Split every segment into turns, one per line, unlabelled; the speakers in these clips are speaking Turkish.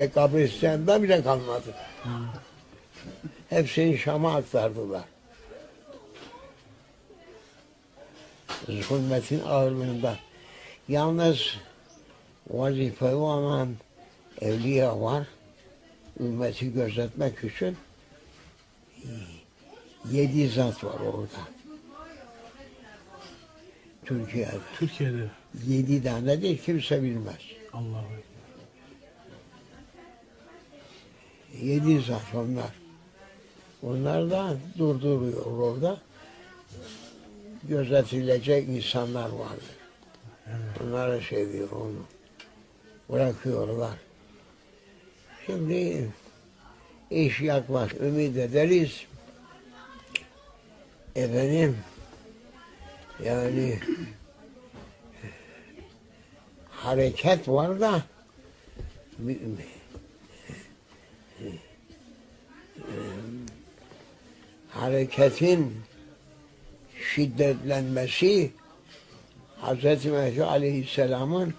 E, kabristanda bile kalmadı. Hmm. Hepsini Şam'a aktardılar. Zulmetin ağırlığında. Yalnız vazifeyi olan evliya var. Ümmeti gözetmek için yedi zat var orada. Türkiye'de.
Türkiye'de.
Yedi tane de kimse bilmez. Allah'a 790'lar. Onlar da durduruyor orada. Gözetilecek insanlar vardır. Onlara şey diyor onu. Bırakıyorlar. Şimdi iş yaklaş. Ümit ederiz. Efendim yani hareket var da hareketin şiddetlenmesi Hz. Mehdi Aleyhisselam'ın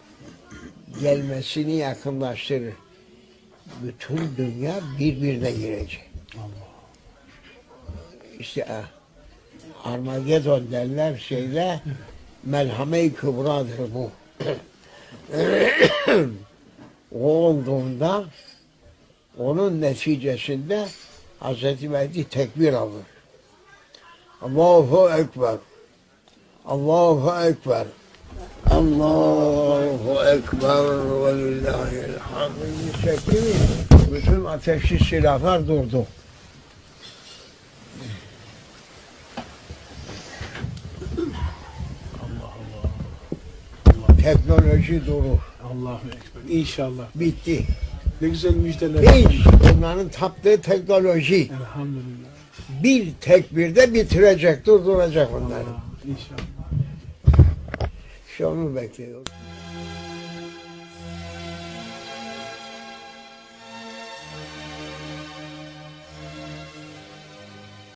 gelmesini yakınlaştırır. Bütün dünya birbirine girecek. İşte e, Armageddon derler şeyde melhame-i kübradır bu. o olduğunda onun neticesinde Hz. Mehdi tekbir alır. Allahu Ekber. Allahu Ekber. Allahu Ekber ve lillahil hamd. Çekti mi? Bütün ateşli silahlar durdu. Teknoloji durur.
Allahu Ekber. İnşallah.
Bitti.
Ne güzel müjdeler.
Hiç onların taptığı teknoloji
Elhamdülillah.
Bir tekbirde bitirecek, durduracak onları.
Allah, İnşallah.
İşte onu bekliyoruz.